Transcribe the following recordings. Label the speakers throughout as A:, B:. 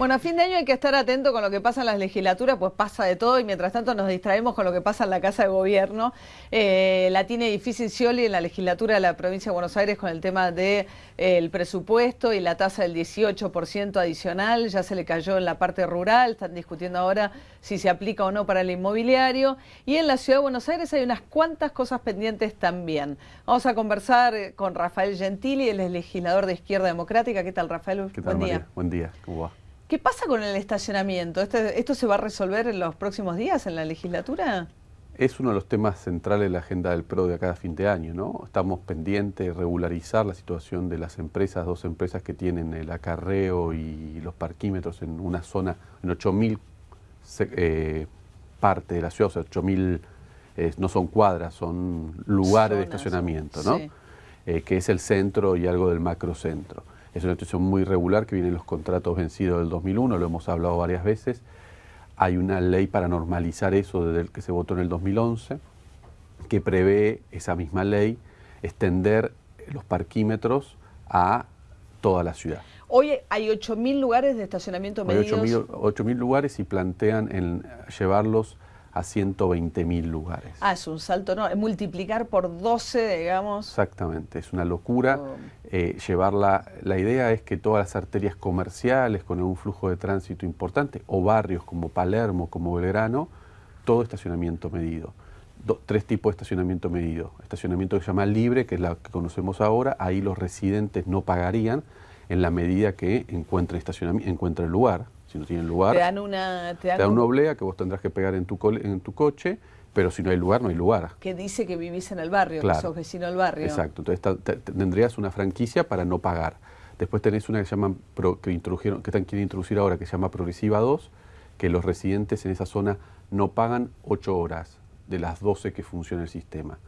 A: Bueno, a fin de año hay que estar atento con lo que pasa en las legislaturas, pues pasa de todo y mientras tanto nos distraemos con lo que pasa en la Casa de Gobierno. Eh, la tiene difícil Scioli en la legislatura de la provincia de Buenos Aires con el tema del de, presupuesto y la tasa del 18% adicional, ya se le cayó en la parte rural, están discutiendo ahora si se aplica o no para el inmobiliario. Y en la Ciudad de Buenos Aires hay unas cuantas cosas pendientes también. Vamos a conversar con Rafael Gentili, él es legislador de Izquierda Democrática. ¿Qué tal, Rafael?
B: ¿Qué tal, Buen día. Buen día, ¿cómo va?
A: ¿Qué pasa con el estacionamiento? ¿Esto, ¿Esto se va a resolver en los próximos días en la legislatura?
B: Es uno de los temas centrales de la agenda del PRO de cada fin de año, ¿no? Estamos pendientes de regularizar la situación de las empresas, dos empresas que tienen el acarreo y los parquímetros en una zona, en 8.000 eh, partes de la ciudad, o sea, 8.000 eh, no son cuadras, son lugares de estacionamiento, ¿no? Eh, que es el centro y algo del macrocentro. Es una situación muy regular que vienen los contratos vencidos del 2001, lo hemos hablado varias veces. Hay una ley para normalizar eso desde el que se votó en el 2011, que prevé esa misma ley extender los parquímetros a toda la ciudad.
A: Hoy hay 8.000 lugares de estacionamiento medidos.
B: Hay 8.000 lugares y plantean en llevarlos a 120 mil lugares.
A: Ah, es un salto, ¿no? Multiplicar por 12, digamos.
B: Exactamente, es una locura. Eh, llevarla, la idea es que todas las arterias comerciales con un flujo de tránsito importante, o barrios como Palermo, como Belgrano, todo estacionamiento medido. tres tipos de estacionamiento medido. Estacionamiento que se llama libre, que es la que conocemos ahora, ahí los residentes no pagarían en la medida que encuentren, estacionamiento, encuentren el lugar, si no tienen lugar,
A: te dan una,
B: te dan, una oblea que vos tendrás que pegar en tu, en tu coche, pero si no hay lugar, no hay lugar.
A: Que dice que vivís en el barrio, que sos vecino del barrio.
B: Exacto, entonces tendrías una franquicia para no pagar. Después tenés una que llaman que introdujeron, que están quieren introducir ahora, que se llama Progresiva 2, que los residentes en esa zona no pagan 8 horas de las 12 que funciona el sistema.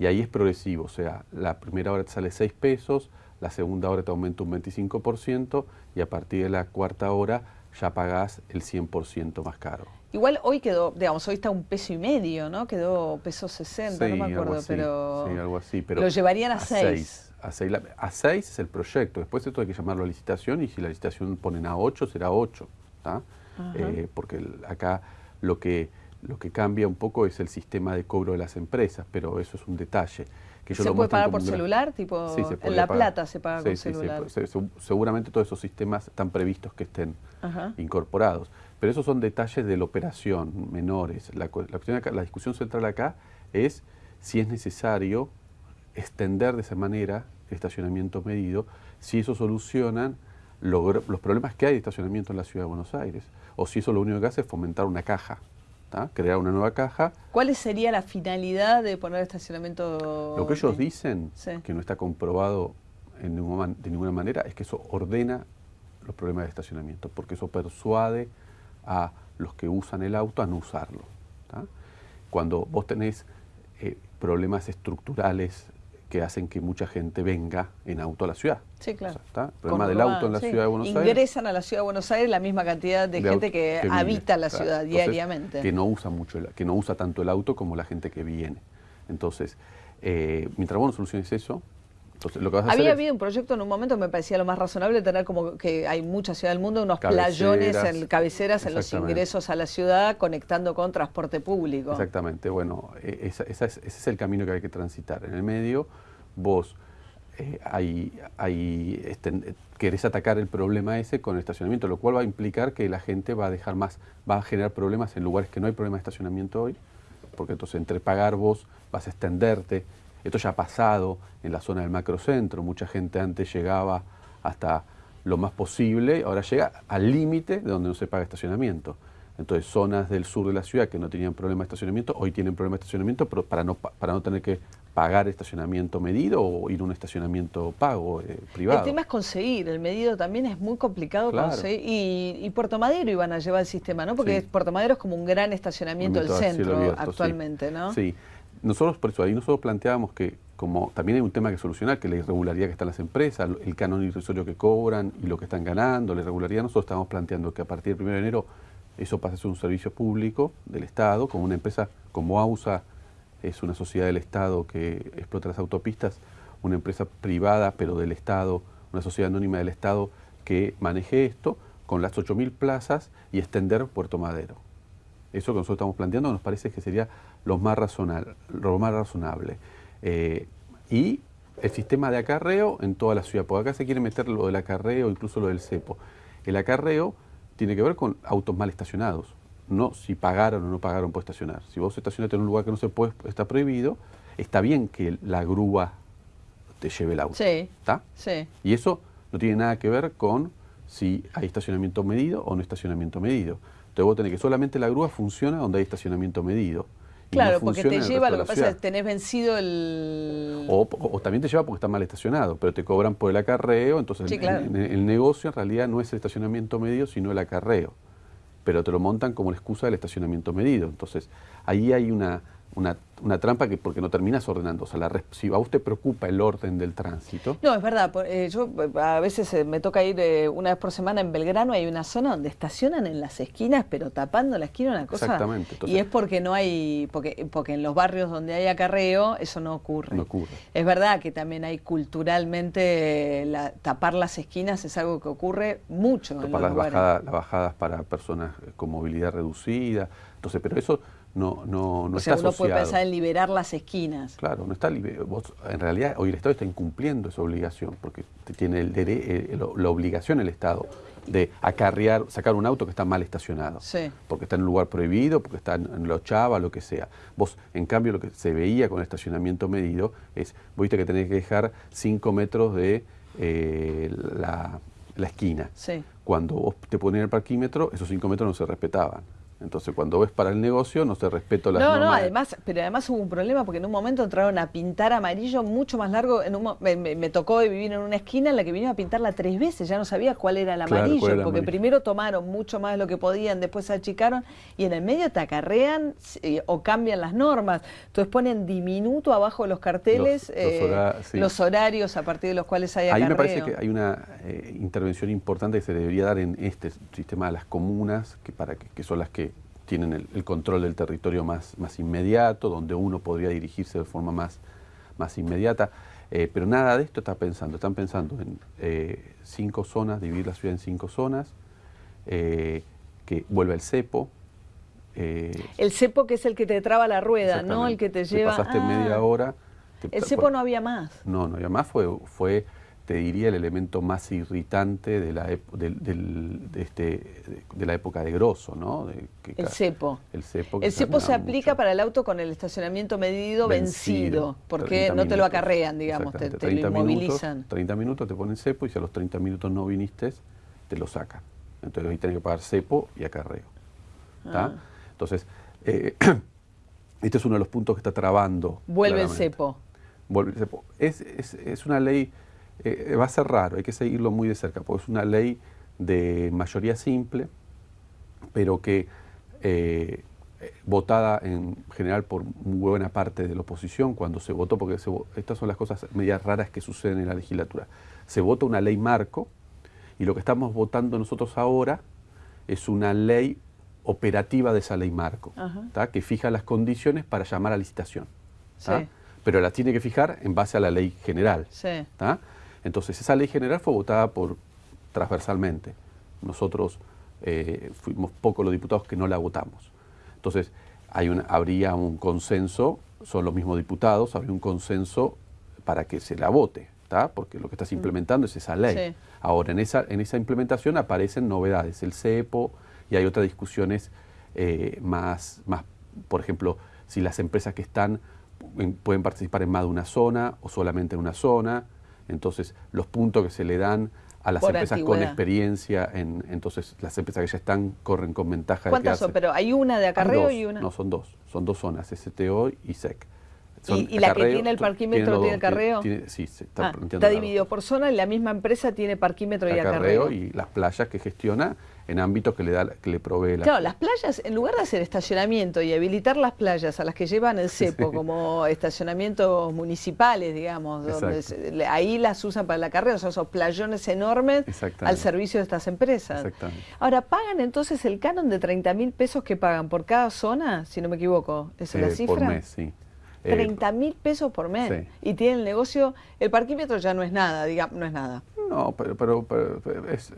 B: Y ahí es progresivo, o sea, la primera hora te sale 6 pesos, la segunda hora te aumenta un 25% y a partir de la cuarta hora ya pagás el 100% más caro.
A: Igual hoy quedó, digamos, hoy está un peso y medio, ¿no? Quedó peso 60, no me acuerdo, pero...
B: Sí, algo así, pero...
A: Lo llevarían a 6.
B: A 6 a seis es el proyecto, después esto hay que llamarlo a licitación y si la licitación ponen a 8 será 8, eh, porque acá lo que, lo que cambia un poco es el sistema de cobro de las empresas, pero eso es un detalle.
A: ¿Se puede pagar por celular? Tipo, en La Plata se paga con celular.
B: seguramente todos esos sistemas están previstos que estén incorporados. Pero esos son detalles de la operación, menores. La, la discusión central acá es si es necesario extender de esa manera el estacionamiento medido, si eso solucionan los problemas que hay de estacionamiento en la ciudad de Buenos Aires, o si eso lo único que hace es fomentar una caja crear una nueva caja.
A: ¿Cuál sería la finalidad de poner estacionamiento?
B: Lo que ellos dicen, que no está comprobado en de ninguna manera, es que eso ordena los problemas de estacionamiento, porque eso persuade a los que usan el auto a no usarlo. Cuando vos tenés eh, problemas estructurales que hacen que mucha gente venga en auto a la ciudad.
A: Sí, claro.
B: El problema del auto en la ciudad de Buenos
A: Aires. Ingresan a la ciudad de Buenos Aires la misma cantidad de, gente que, habita la ciudad diariamente.
B: Que no usa mucho, que no usa tanto el auto como la gente que viene. Entonces, eh, mientras vos no soluciones eso, entonces, lo que vas a
A: Había
B: hacer
A: habido un proyecto en un momento, me parecía lo más razonable, tener como que hay mucha ciudad del mundo, unos playones, en, cabeceras en los ingresos a la ciudad, conectando con transporte público.
B: Exactamente, bueno, e, ese es el camino que hay que transitar. En el medio, vos eh, hay, este, querés atacar el problema ese con el estacionamiento, lo cual va a implicar que la gente va a dejar más, va a generar problemas en lugares que no hay problema de estacionamiento hoy, porque entonces entre pagar vos vas a extenderte, esto ya ha pasado en la zona del macrocentro, mucha gente antes llegaba hasta lo más posible, ahora llega al límite de donde no se paga estacionamiento. Entonces, zonas del sur de la ciudad que no tenían problema de estacionamiento, hoy tienen problema de estacionamiento pero para, no, para no tener que pagar estacionamiento medido o ir a un estacionamiento pago eh, privado.
A: El tema es conseguir, el medido también es muy complicado conseguir. Y, Puerto Madero iban a llevar el sistema, ¿no? Porque Puerto Madero es como un gran estacionamiento del centro actualmente, ¿no?
B: Sí, nosotros por eso ahí nosotros planteábamos que como también hay un tema que solucionar, que la irregularidad que está en las empresas, el canon irrisorio que cobran y lo que están ganando, la irregularidad, nosotros estamos planteando que a partir del 1 de enero eso pasa a ser un servicio público del Estado, como una empresa como AUSA es una sociedad del Estado que explota las autopistas, una empresa privada pero del Estado, una sociedad anónima del Estado que maneje esto, con las 8.000 plazas y extender Puerto Madero. Eso que nosotros estamos planteando nos parece que sería lo más razonable. Lo más razonable. Eh, y el sistema de acarreo en toda la ciudad, porque acá se quiere meter lo del acarreo, incluso lo del cepo. El acarreo tiene que ver con autos mal estacionados, no si pagaron o no pagaron por estacionar. Si vos estacionaste en un lugar que no se puede, está prohibido, está bien que la grúa te lleve el auto.
A: Sí.
B: ¿Está?
A: Sí.
B: Y eso no tiene nada que ver con si hay estacionamiento medido o no estacionamiento medido. Entonces vos tenés que solamente la grúa funciona donde hay estacionamiento medido.
A: Claro, porque te lleva, lo que pasa es que tenés vencido el...
B: O, también te lleva porque está mal estacionado, pero te cobran por el acarreo, entonces el, negocio en realidad no es el estacionamiento medio, sino el acarreo. Pero te lo montan como la excusa del estacionamiento medido. Entonces, ahí hay una, una, una, trampa que porque no terminas ordenando. O sea, la, si a usted preocupa el orden del tránsito.
A: No, es verdad. Eh, yo eh, a veces eh, me toca ir una vez por semana en Belgrano. Hay una zona donde estacionan en las esquinas, pero tapando la esquina una cosa.
B: Exactamente.
A: y es porque no hay. Porque, porque en los barrios donde hay acarreo, eso no ocurre.
B: No ocurre.
A: Es verdad que también hay culturalmente. tapar las esquinas es algo que ocurre mucho.
B: Tapar las, bajadas, las bajadas para personas con movilidad reducida. Entonces, pero eso no, no, no o sea, uno
A: puede pensar en liberar las esquinas.
B: Claro, no está vos, en realidad hoy el Estado está incumpliendo esa obligación, porque tiene el, eh, la obligación el Estado de acarrear, sacar un auto que está mal estacionado, porque está en un lugar prohibido, porque está en, la ochava, lo que sea. Vos, en cambio, lo que se veía con el estacionamiento medido es, viste que tenés que dejar 5 metros de eh, la, la, esquina. Cuando vos te ponías el parquímetro, esos 5 metros no se respetaban. Entonces, cuando ves para el negocio, no se respetó las
A: no, No, además, pero además hubo un problema porque en un momento entraron a pintar amarillo mucho más largo. En un, me, tocó vivir en una esquina en la que vinieron a pintarla tres veces. Ya no sabía cuál era el amarillo, porque primero tomaron mucho más de lo que podían, después se achicaron y en el medio te acarrean eh, o cambian las normas. Entonces ponen diminuto abajo de los carteles los, eh, horarios a partir de los cuales hay acarreo.
B: Ahí me parece que hay una eh, intervención importante que se debería dar en este sistema de las comunas, que, para que son las que tienen el, control del territorio más, más inmediato, donde uno podría dirigirse de forma más, más inmediata. Eh, pero nada de esto está pensando. Están pensando en eh, cinco zonas, dividir la ciudad en cinco zonas, eh, que vuelva el cepo.
A: el cepo que es el que te traba la rueda, no el que te lleva...
B: pasaste media ah. hora...
A: el cepo no había más.
B: No, no había más, fue, fue te diría, el elemento más irritante de la, de, este, de la época de Grosso, ¿no?
A: el cepo.
B: El cepo,
A: el cepo se aplica para el auto con el estacionamiento medido vencido, porque no te lo acarrean, digamos, te, lo inmovilizan.
B: Minutos, 30 minutos te ponen cepo y si a los 30 minutos no viniste, te lo sacan. Entonces ahí tienes que pagar cepo y acarreo. Ah. Entonces, eh, este es uno de los puntos que está trabando.
A: Vuelve el cepo.
B: Vuelve el cepo. Es, es, es una ley eh, va a ser raro, hay que seguirlo muy de cerca, porque es una ley de mayoría simple, pero que eh, votada en general por muy buena parte de la oposición cuando se votó, porque estas son las cosas medias raras que suceden en la legislatura. Se vota una ley marco y lo que estamos votando nosotros ahora es una ley operativa de esa ley marco, que fija las condiciones para llamar a licitación. Pero la tiene que fijar en base a la ley general. Sí. Entonces, esa ley general fue votada por transversalmente. Nosotros eh, fuimos pocos los diputados que no la votamos. Entonces, hay habría un consenso, son los mismos diputados, habría un consenso para que se la vote, ¿está? porque lo que estás mm. implementando es esa ley. Ahora, en esa, en esa implementación aparecen novedades, el CEPO y hay otras discusiones eh, más, más, por ejemplo, si las empresas que están pueden participar en más de una zona o solamente en una zona, entonces, los puntos que se le dan a las empresas con experiencia, en, entonces las empresas que ya están corren con ventaja.
A: ¿Cuántas son? Pero hay una de acarreo y una.
B: No, son dos. Son dos zonas, STO y SEC.
A: ¿Y, la que tiene el parquímetro tiene, el carreo?
B: sí, se está,
A: ah, está dividido por zona y la misma empresa tiene parquímetro y acarreo.
B: Y las playas que gestiona en ámbitos que le da que le provee la
A: Claro, las playas, en lugar de hacer estacionamiento y habilitar las playas a las que llevan el cepo como estacionamientos municipales, digamos, donde ahí las usan para el acarreo, o sea, esos playones enormes al servicio de estas empresas. Ahora, ¿pagan entonces el canon de 30 mil pesos que pagan por cada zona, si no me equivoco? ¿Esa es la cifra?
B: Por mes, sí.
A: 30 mil pesos por mes. Y tiene el negocio, el parquímetro ya no es nada, digamos, no es nada.
B: No, pero, pero, es,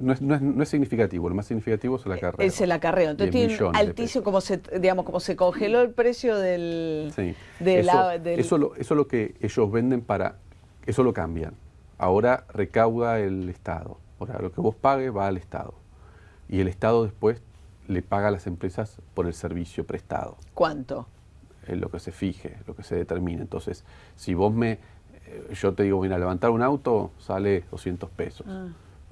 B: no, es, no, es, significativo. Lo más significativo es el acarreo.
A: Es el acarreo. Entonces tiene altísimo, como se, digamos, como se congeló el precio del...
B: Sí. eso, Eso, lo, eso lo que ellos venden para... Eso lo cambian. Ahora recauda el Estado. Ahora lo que vos pagues va al Estado. Y el Estado después le paga a las empresas por el servicio prestado.
A: ¿Cuánto?
B: Es lo que se fije, lo que se determine. Entonces, si vos me, eh, yo te digo, mira, levantar un auto sale 200 pesos. Ah.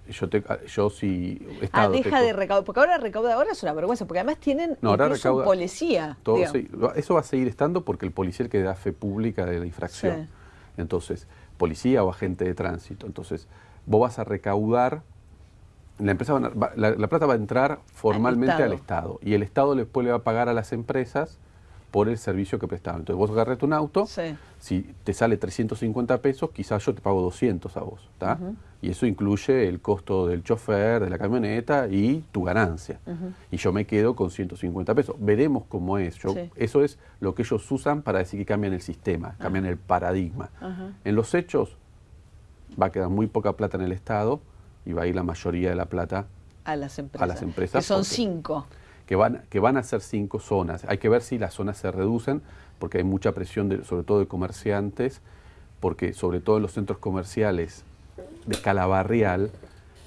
B: Yo, te, yo si
A: Estado, Ah, deja de recaudar, porque ahora recauda, ahora es una vergüenza, porque además tienen
B: no, ahora recauda,
A: policía.
B: Todo, eso va a seguir estando porque el policía que da fe pública de la infracción. Entonces, policía o agente de tránsito. Entonces, vos vas a recaudar la, empresa la, plata va a entrar formalmente al Estado. y el Estado después le va a pagar a las empresas por el servicio que prestaban. Entonces vos agarras un auto, si te sale 350 pesos, quizás yo te pago 200 a vos. Y eso incluye el costo del chofer, de la camioneta y tu ganancia. Y yo me quedo con 150 pesos. Veremos cómo es. Eso es lo que ellos usan para decir que cambian el sistema, cambian el paradigma. En los hechos va a quedar muy poca plata en el Estado y va a ir la mayoría de la plata
A: a las empresas.
B: A las empresas
A: que son cinco.
B: Que van, que van a ser cinco zonas. Hay que ver si las zonas se reducen, porque hay mucha presión, de, sobre todo de comerciantes, porque sobre todo en los centros comerciales de escala barrial,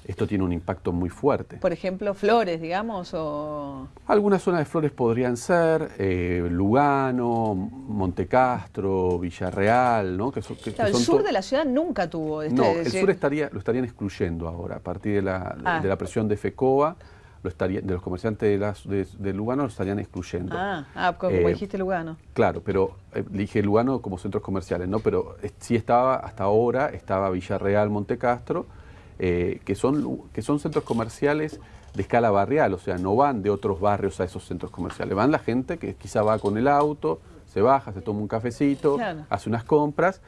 B: esto tiene un impacto muy fuerte.
A: Por ejemplo, Flores, digamos, o...
B: Algunas zonas de Flores podrían ser eh, Lugano, Montecastro, Villarreal, ¿no?
A: Que, el sur de la ciudad nunca tuvo...
B: Este, no, el sur estaría, lo estarían excluyendo ahora, a partir de la, ah. de la presión de FECOA, lo estaría, de los comerciantes de, las, de, Lugano lo estarían excluyendo.
A: Ah, ah como eh, dijiste Lugano.
B: Claro, pero eh, dije Lugano como centros comerciales, ¿no? Pero sí estaba, hasta ahora, estaba Villarreal, Montecastro, eh, que, son, que son centros comerciales de escala barrial, o sea, no van de otros barrios a esos centros comerciales, van la gente que quizá va con el auto, se baja, se toma un cafecito, hace unas compras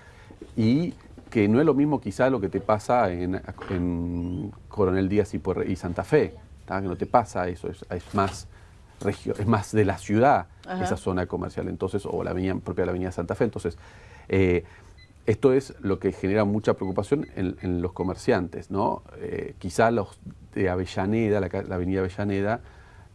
B: y que no es lo mismo quizá lo que te pasa en, Coronel Díaz y, Santa Fe, que no te pasa eso, es, más regio, es más de la ciudad esa zona comercial, entonces, o la avenida, propia de la avenida Santa Fe, entonces... Eh, esto es lo que genera mucha preocupación en, los comerciantes, ¿no? Eh, quizá los de Avellaneda, la, avenida Avellaneda,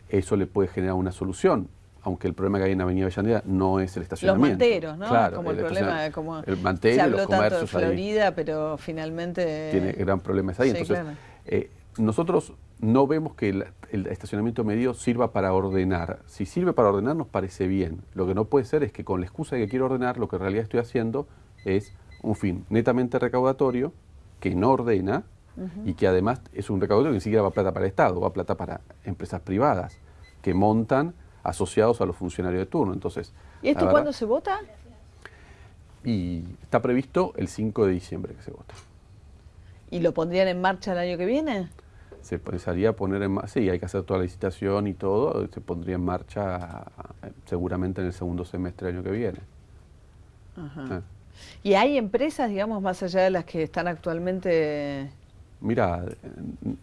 B: eso le puede generar una solución, aunque el problema que hay en Avenida Avellaneda no es el estacionamiento.
A: Los manteros, ¿no?
B: Claro,
A: como el, problema, como
B: el mantero, se habló los
A: tanto de Florida, pero finalmente...
B: Tiene gran problemas ahí. Entonces, eh, nosotros no vemos que el, el, estacionamiento medio sirva para ordenar. Si sirve para ordenar nos parece bien. Lo que no puede ser es que con la excusa de que quiero ordenar, lo que en realidad estoy haciendo es un fin netamente recaudatorio que no ordena y que además es un recaudatorio que ni siquiera va plata para el Estado, va plata para empresas privadas que montan asociados a los funcionarios de turno. Entonces,
A: ¿Y esto cuándo se vota?
B: Y está previsto el 5 de diciembre que se vota.
A: ¿Y lo pondrían en marcha el año que viene?
B: Se pensaría poner en marcha, sí, hay que hacer toda la licitación y todo, se pondría en marcha eh, seguramente en el segundo semestre del año que viene.
A: Ajá. Ah. ¿Y hay empresas, digamos, más allá de las que están actualmente...?
B: Mira,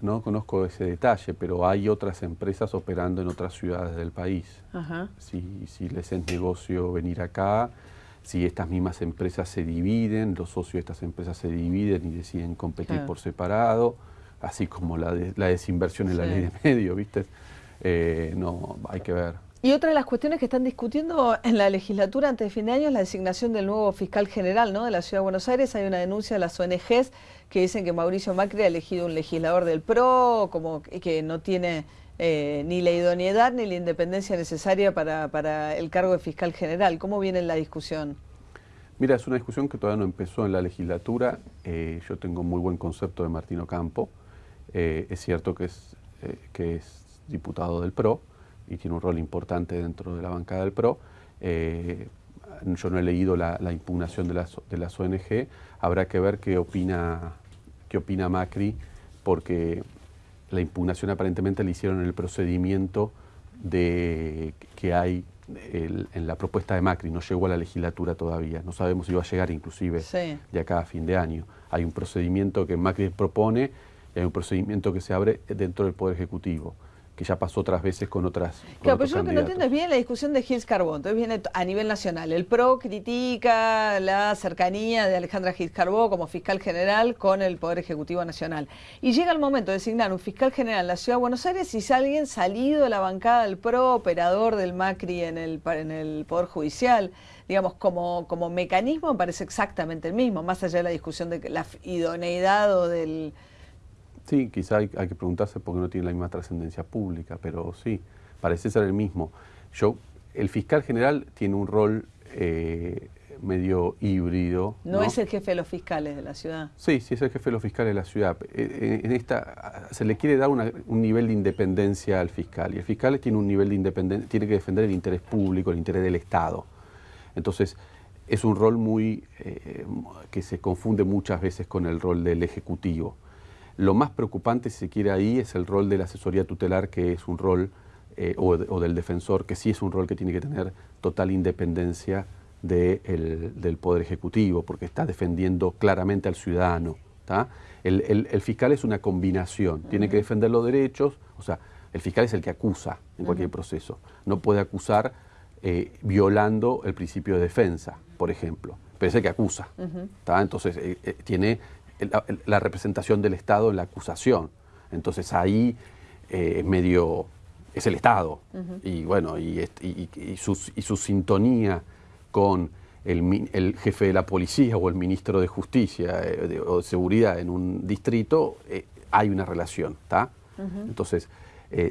B: no conozco ese detalle, pero hay otras empresas operando en otras ciudades del país. Si, si les es negocio venir acá, si estas mismas empresas se dividen, los socios de estas empresas se dividen y deciden competir por separado, así como la, la desinversión en la ley de medio, ¿viste? Eh, no, hay que ver.
A: Y otra de las cuestiones que están discutiendo en la legislatura antes de fin de año es la designación del nuevo fiscal general ¿no? de la Ciudad de Buenos Aires. Hay una denuncia de las ONGs que dicen que Mauricio Macri ha elegido un legislador del PRO, como que no tiene eh, ni la idoneidad ni la independencia necesaria para, el cargo de fiscal general. ¿Cómo viene la discusión?
B: Mira, es una discusión que todavía no empezó en la legislatura. Eh, yo tengo muy buen concepto de Martino Campo. Eh, es cierto que es, que es diputado del PRO y tiene un rol importante dentro de la bancada del PRO. Eh, yo no he leído la, impugnación de las, de las, ONG, habrá que ver qué opina, qué opina Macri, porque la impugnación aparentemente la hicieron en el procedimiento de, que hay en la propuesta de Macri, no llegó a la legislatura todavía, no sabemos si va a llegar inclusive de acá a fin de año. Hay un procedimiento que Macri propone hay un procedimiento que se abre dentro del Poder Ejecutivo. que ya pasó otras veces con otras.
A: claro, pero yo lo que no entiendo es bien la discusión de Gils Carbón, entonces viene a nivel nacional. El PRO critica la cercanía de Alejandra Gils Carbó como fiscal general con el Poder Ejecutivo Nacional. Y llega el momento de designar un fiscal general en la Ciudad de Buenos Aires y es alguien salido de la bancada del PRO, operador del Macri en el, en el Poder Judicial. Digamos, como, como mecanismo me parece exactamente el mismo, más allá de la discusión de la idoneidad o del
B: Sí, quizá hay, que preguntarse por qué no tiene la misma trascendencia pública, pero sí, parece ser el mismo. Yo, el fiscal general tiene un rol eh, medio híbrido.
A: ¿no? es el jefe de los fiscales de la ciudad?
B: Sí, sí es el jefe de los fiscales de la ciudad. Eh, en esta se le quiere dar un nivel de independencia al fiscal y el fiscal tiene un nivel de independencia, tiene que defender el interés público, el interés del Estado. Entonces es un rol muy eh, que se confunde muchas veces con el rol del ejecutivo. Lo más preocupante, si se quiere, ahí es el rol de la asesoría tutelar, que es un rol, eh, o, del defensor, que sí es un rol que tiene que tener total independencia del Poder Ejecutivo, porque está defendiendo claramente al ciudadano. El, fiscal es una combinación, tiene que defender los derechos, o sea, el fiscal es el que acusa en cualquier proceso, no puede acusar eh, violando el principio de defensa, por ejemplo, pero es el que acusa. Entonces, eh, tiene la, representación del Estado en la acusación. Entonces ahí eh, medio es el Estado. Y bueno, y, su, sintonía con el, jefe de la policía o el ministro de Justicia eh, o de Seguridad en un distrito, eh, hay una relación, ¿está? Entonces,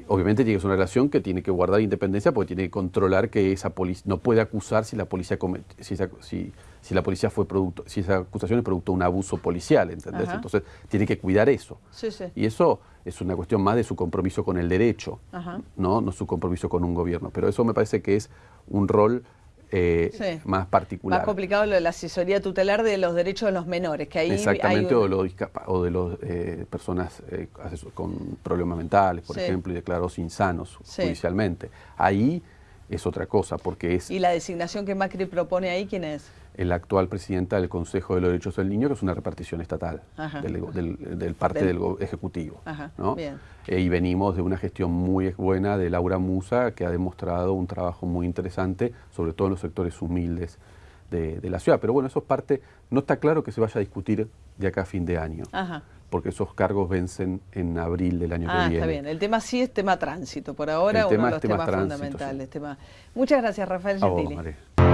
B: obviamente tiene que ser una relación que tiene que guardar independencia porque tiene que controlar que esa policía no puede acusar si la policía si, si, si la policía fue producto, si esa acusación es producto de un abuso policial, ¿entendés? Entonces tiene que cuidar eso. Y eso es una cuestión más de su compromiso con el derecho, ¿no? no su compromiso con un gobierno. Pero eso me parece que es un rol eh, más particular.
A: Más complicado lo de la asesoría tutelar de los derechos de los menores, que ahí
B: Exactamente, o, o, de las eh, personas eh, con problemas mentales, por ejemplo, y declarados insanos judicialmente. Ahí es otra cosa, porque es...
A: ¿Y la designación que Macri propone ahí quién es?
B: el actual presidenta del Consejo de los Derechos del Niño, que es una repartición estatal del, parte del, Ejecutivo. Eh, y venimos de una gestión muy buena de Laura Musa, que ha demostrado un trabajo muy interesante, sobre todo en los sectores humildes de, la ciudad. Pero bueno, eso es parte, no está claro que se vaya a discutir de acá a fin de año. porque esos cargos vencen en abril del año que viene. Ah, está bien.
A: El tema sí es tema tránsito, por ahora uno de los temas fundamentales. Muchas gracias, Rafael Gentili.